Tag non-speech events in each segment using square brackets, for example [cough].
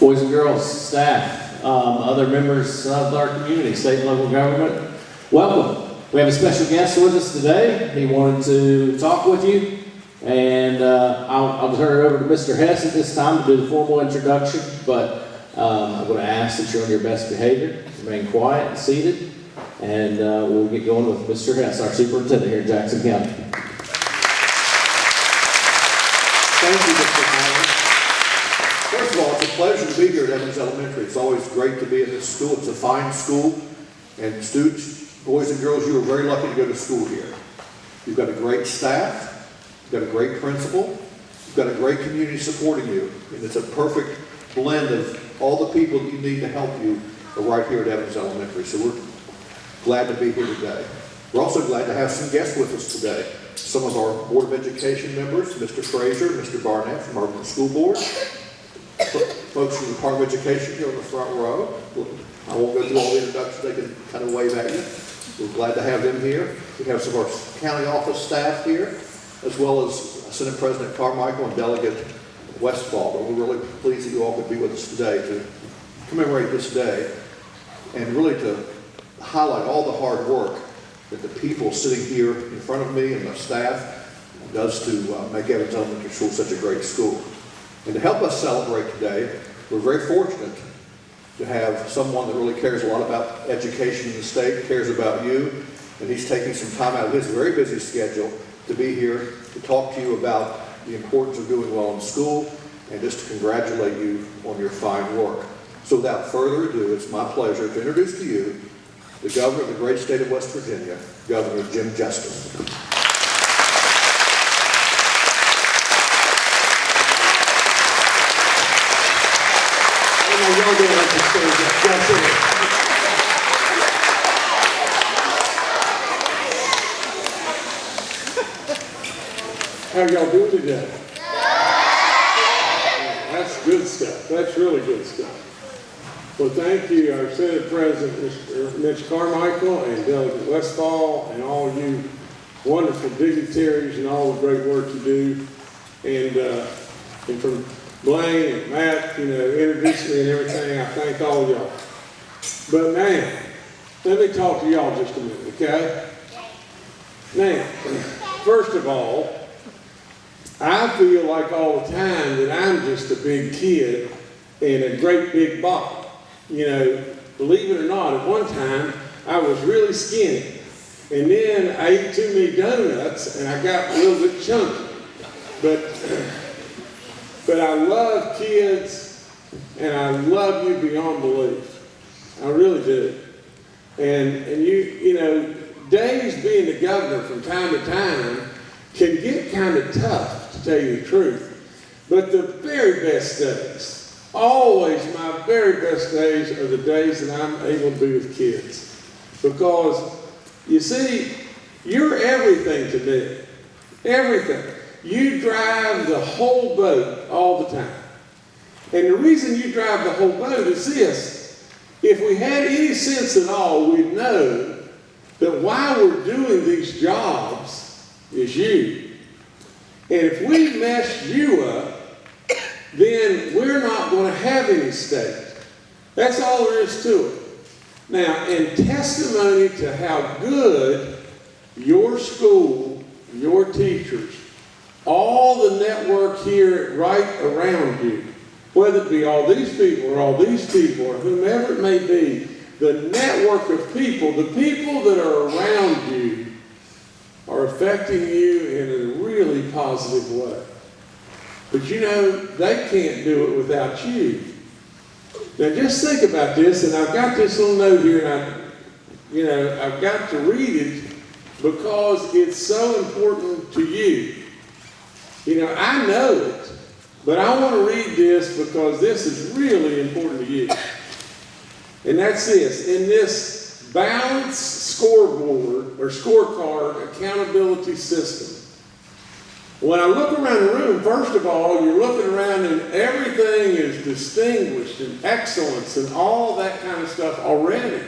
boys and girls, staff, um, other members of our community, state and local government, welcome. We have a special guest with us today. He wanted to talk with you. And uh, I'll, I'll turn it over to Mr. Hess at this time to do the formal introduction. But um, I'm going to ask that you're on your best behavior, remain quiet and seated. And uh, we'll get going with Mr. Hess, our superintendent here in Jackson County. Thank you, Mr. Howard. First of all, it's a pleasure to be here at Evans Elementary. It's always great to be in this school. It's a fine school. And students, boys and girls, you are very lucky to go to school here. You've got a great staff. You've got a great principal. You've got a great community supporting you. And it's a perfect blend of all the people that you need to help you are right here at Evans Elementary. So we're glad to be here today. We're also glad to have some guests with us today. Some of our Board of Education members, Mr. Frazier, Mr. Barnett from our school board, folks from the Department of Education here in the front row. I won't go through all the introductions, they can kind of wave at you. We're glad to have them here. We have some of our county office staff here, as well as Senate President Carmichael and Delegate Westfall. But we're really pleased that you all could be with us today to commemorate this day and really to highlight all the hard work that the people sitting here in front of me and the staff does to uh, make Evans Elementary School such a great school. And to help us celebrate today, we're very fortunate to have someone that really cares a lot about education in the state, cares about you, and he's taking some time out of his very busy schedule to be here to talk to you about the importance of doing well in school and just to congratulate you on your fine work. So without further ado, it's my pleasure to introduce to you the governor of the great state of West Virginia, Governor Jim Justice. Y'all like that. Y'all it. How y'all doing today? That's good stuff. That's really good stuff. Well, thank you, our Senate President, Mr. Mitch Carmichael, and Delegate Westfall, and all you wonderful dignitaries and all the great work you do. And, uh, and from Blaine and Matt, you know, introducing me and everything, I thank all y'all. But now, let me talk to y'all just a minute, okay? Now, first of all, I feel like all the time that I'm just a big kid in a great big body. You know, believe it or not, at one time I was really skinny. And then I ate too many donuts and I got a little bit chunky. But [clears throat] but I love kids and I love you beyond belief. I really do. And and you you know, days being the governor from time to time can get kind of tough, to tell you the truth. But the very best days, always my very best days are the days that I'm able to be with kids. Because, you see, you're everything to me. Everything. You drive the whole boat all the time. And the reason you drive the whole boat is this. If we had any sense at all, we'd know that why we're doing these jobs is you. And if we mess you up, then we're not going to have any state. That's all there is to it. Now, in testimony to how good your school, your teachers, all the network here right around you, whether it be all these people or all these people or whomever it may be, the network of people, the people that are around you, are affecting you in a really positive way. But you know, they can't do it without you. Now just think about this, and I've got this little note here, and I, you know, I've got to read it because it's so important to you. You know, I know it, but I want to read this because this is really important to you. And that's this. In this balanced scoreboard or scorecard accountability system, when I look around the room, first of all, you're looking around and everything is distinguished and excellence and all that kind of stuff already.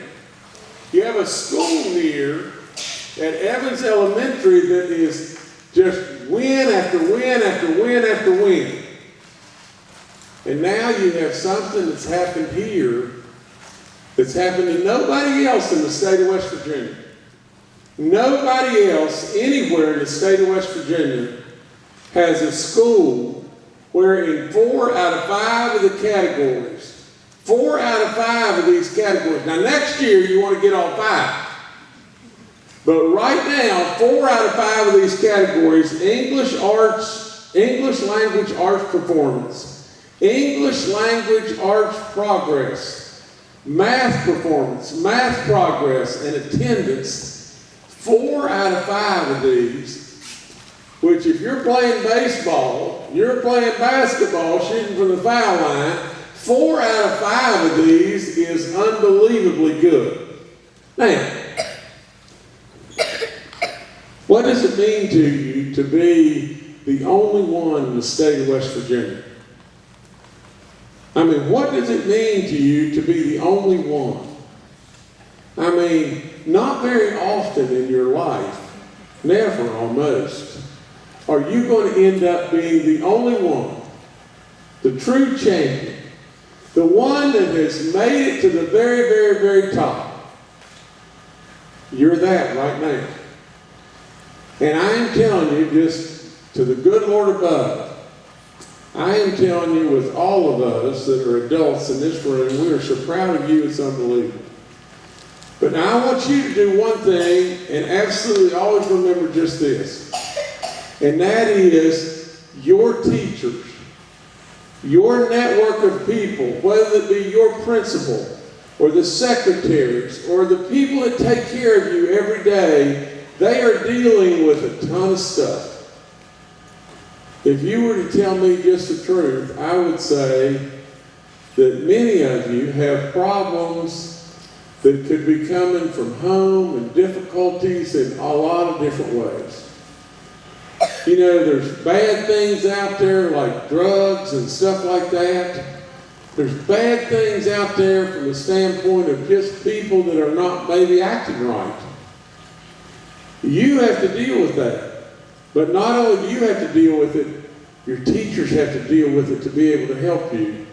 You have a school here at Evans Elementary that is just win after win after win after win. And now you have something that's happened here that's happened to nobody else in the state of West Virginia. Nobody else anywhere in the state of West Virginia has a school where in four out of five of the categories, four out of five of these categories, now next year you want to get all five. But right now, four out of five of these categories, English arts, English language arts performance, English language arts progress, math performance, math progress, and attendance, four out of five of these, which if you're playing baseball, you're playing basketball, shooting from the foul line, four out of five of these is unbelievably good. Now, what does it mean to you to be the only one in the state of West Virginia? I mean, what does it mean to you to be the only one? I mean, not very often in your life, never almost, are you going to end up being the only one, the true champion, the one that has made it to the very, very, very top. You're that right now. And I am telling you, just to the good Lord above, I am telling you with all of us that are adults in this room, we are so proud of you, it's unbelievable. But now I want you to do one thing and absolutely always remember just this. And that is your teachers, your network of people, whether it be your principal or the secretaries or the people that take care of you every day, they are dealing with a ton of stuff. If you were to tell me just the truth, I would say that many of you have problems that could be coming from home and difficulties in a lot of different ways. You know, there's bad things out there like drugs and stuff like that. There's bad things out there from the standpoint of just people that are not maybe acting right. You have to deal with that. But not only do you have to deal with it, your teachers have to deal with it to be able to help you.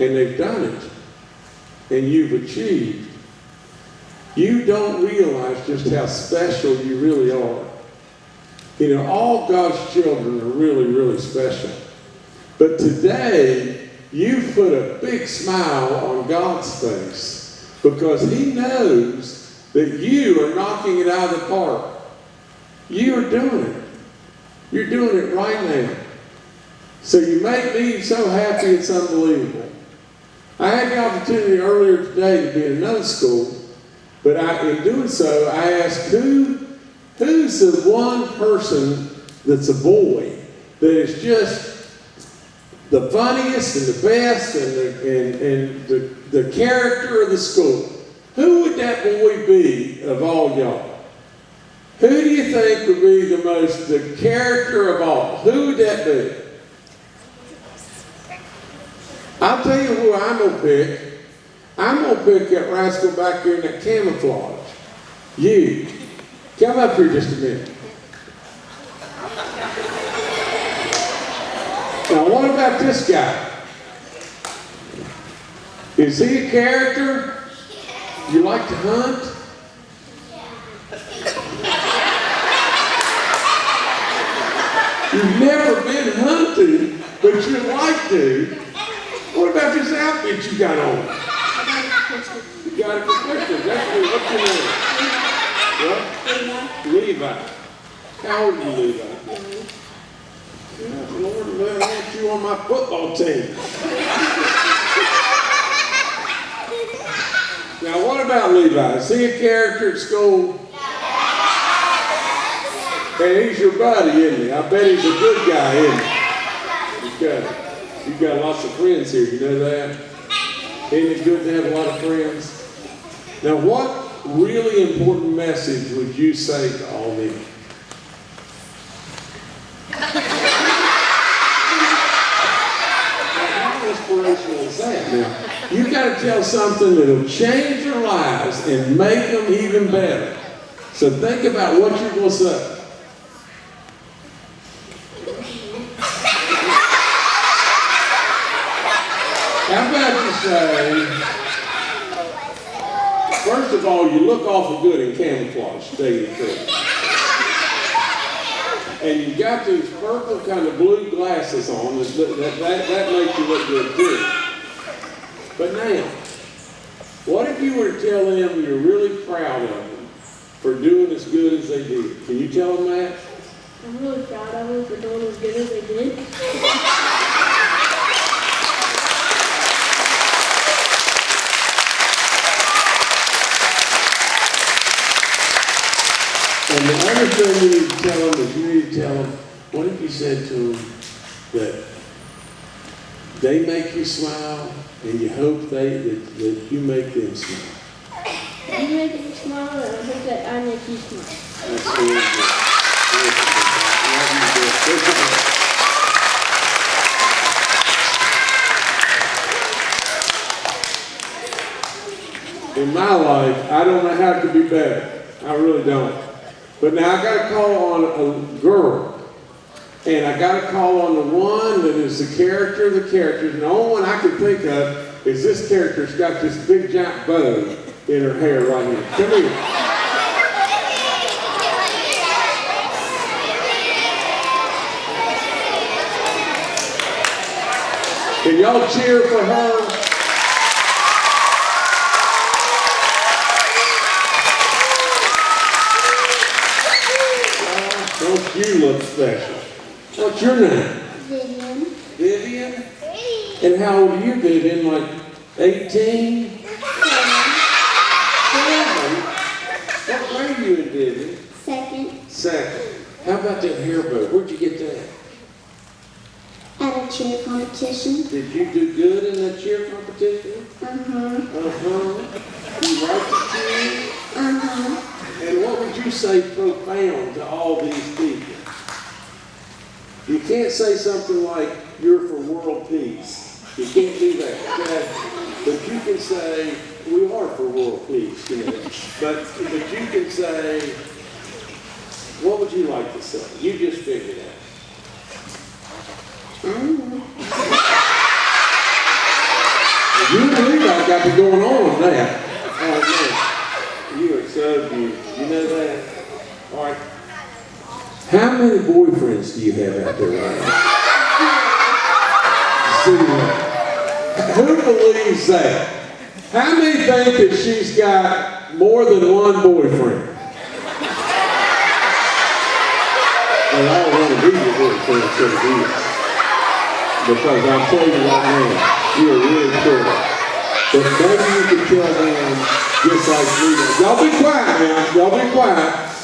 And they've done it. And you've achieved. You don't realize just how special you really are. You know, all God's children are really, really special. But today, you put a big smile on God's face because He knows that you are knocking it out of the park. You are doing it. You're doing it right now. So you make me so happy it's unbelievable. I had the opportunity earlier today to be in another school, but I, in doing so, I asked who, who's the one person that's a boy that is just the funniest and the best and the, and, and the, the character of the school. Who would that boy be of all y'all? Who do you think would be the most, the character of all? Who would that be? I'll tell you who I'm going to pick. I'm going to pick that rascal back there in that camouflage. You. Come up here just a minute. Now, what about this guy? Is he a character? You like to hunt? You've never been hunting, but you like to. What about this outfit you got on? You got it for Christmas. That's what, what's your name? What? Levi. How old are you, Levi? Yeah, Lord, I want you on my football team. Now, what about Levi? Is he a character at school? Hey, he's your buddy, isn't he? I bet he's a good guy, isn't he? He's got, you've got lots of friends here, you know that? Isn't it good to have a lot of friends? Now, what really important message would you say to all them? How inspirational is that? Now, you've got to tell something that'll change their lives and make them even better. So think about what you're going to say. say, first of all, you look awful good in camouflage, tell you the. And you got these purple kind of blue glasses on, that, that, that makes you look good too. But now, what if you were to tell them you're really proud of them for doing as good as they did? Can you tell them that? I'm really proud of them for doing as good as they did. And the other thing you need to tell them is you need to tell them, what if you said to them that they make you smile and you hope they, that, that you make them smile? You make me smile, and I hope that I make you smile. That's really good. Really you, Bill. Good job. In my life, I don't know how it could be better. I really don't. But now I got to call on a girl. And I got to call on the one that is the character of the characters. And the only one I can think of is this character's got this big giant bow in her hair right here. Come here. Can y'all cheer for her? You look special? What's your name? Vivian. Vivian? And how old are you, Vivian? Like 18? Seven? What grade are you in, Vivian? Second, Second. How about that hair bow? Where'd you get that? at a cheer competition. Did you do good in that cheer competition? Uh-huh. Uh-huh. You like the cheer? Uh-huh. And what would you say profound to all these people? You can't say something like, you're for world peace. You can't do that, okay? But you can say, we are for world peace, you know. But, but you can say, what would you like to say? You just figure it out. Mm-hmm. You and Levi got me going on with that. Oh, man. You are so beautiful. You know that? How many boyfriends do you have out there right now? Who believes that? How many think that she's got more than one boyfriend? Well, I don't want to be your boyfriend, so it is. Because I'm telling you right now, you are really cool. But maybe you could tell them just like me. Y'all be quiet now. Y'all be quiet.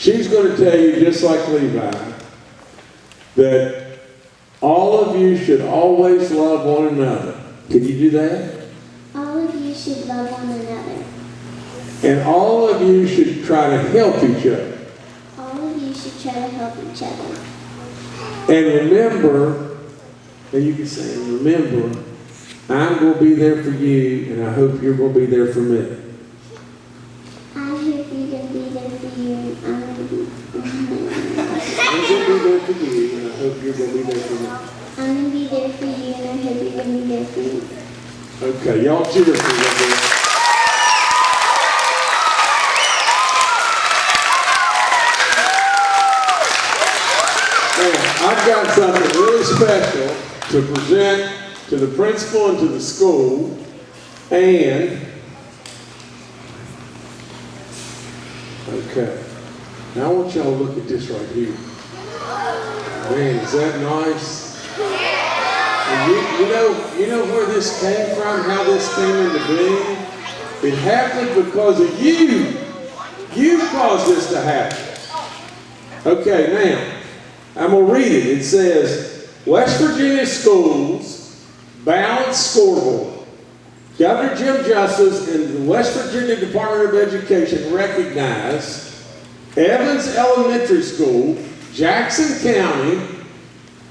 She's going to tell you just like Levi that all of you should always love one another. Can you do that? All of you should love one another. And all of you should try to help each other. All of you should try to help each other. And remember, and you can say, remember, I'm going to be there for you, and I hope you're going to be there for me. Okay, y'all cheer for. Now, I've got something really special to present to the principal and to the school, and, okay, now I want y'all to look at this right here. Man, is that nice? You, you know, you know where this came from, how this came into being? It happened because of you. You caused this to happen. Okay, now, I'm going to read it. It says, West Virginia schools balanced scoreboard. Governor Jim Justice and the West Virginia Department of Education recognize Evans Elementary School, Jackson County,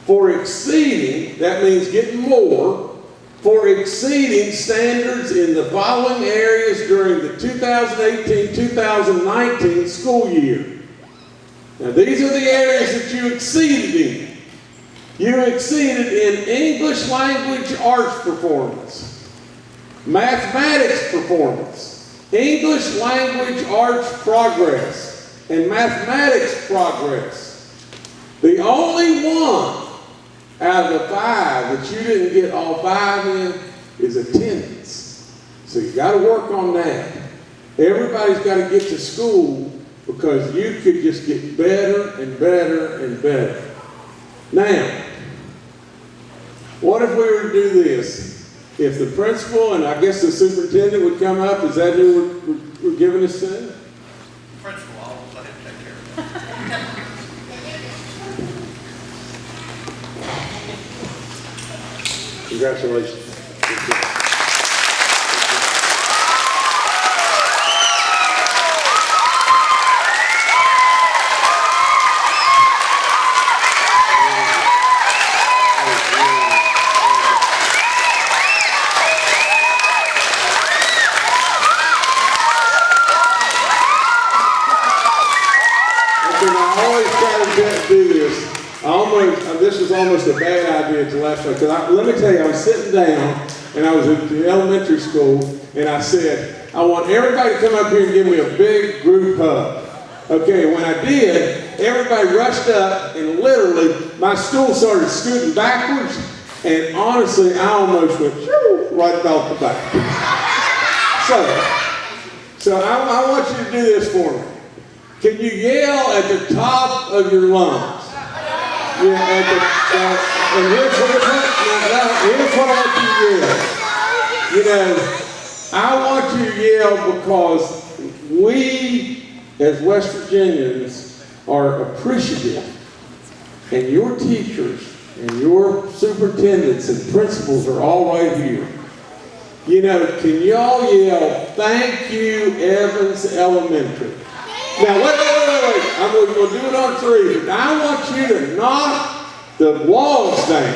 for exceeding, that means getting more, for exceeding standards in the following areas during the 2018-2019 school year. Now, these are the areas that you exceeded in. You exceeded in English language arts performance, mathematics performance, English language arts progress, and mathematics progress. The only one out of the five that you didn't get all five in is attendance. So you got to work on that. Everybody's got to get to school because you could just get better and better and better. Now, what if we were to do this? If the principal and I guess the superintendent would come up, is that who we're, we're, giving this to? Principal, I'll let him take care of it. Congratulations. Okay, now, I always try to get- do this. I almost, uh, this was almost a bad idea to last one, because let me tell you, I was sitting down, and I was the elementary school, and I said, I want everybody to come up here and give me a big group hug. Okay, when I did, everybody rushed up, and literally, my stool started scooting backwards, and honestly, I almost went, right off the back. So, so I, I want you to do this for me. Can you yell at the top of your lungs? Yeah, uh, and here's what, here's what I want you to yell. You know, I want you to yell because we, as West Virginians, are appreciative. And your teachers and your superintendents and principals are all right here. You know, can y'all yell, thank you, Evans Elementary? Now, wait, I'm going to do it on three. But I want you to knock the walls down.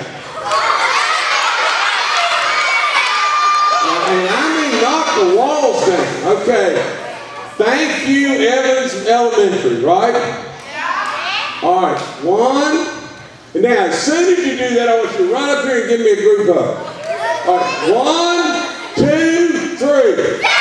Uh, and I mean knock the walls down. Okay. Thank you, Evans Elementary, right? All right. One. And now, as soon as you do that, I want you to run up here and give me a group hug. All right. One, two, three.